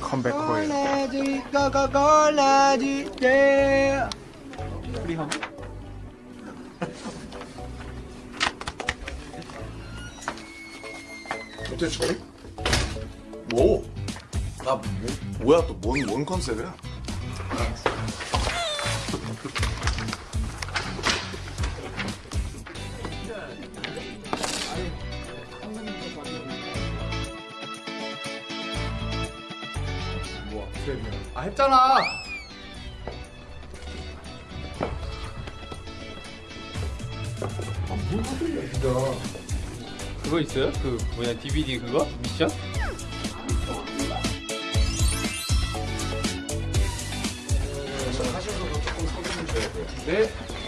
컴백 코일 형 어때 저리? 뭐? 나 뭐, 뭐야 또 뭔 뭔 컨셉이야? 아 했잖아 그거 있어요? 그 뭐냐 DVD 그거 미션? 하셔서도 조금 서두르셔야 돼요. 네.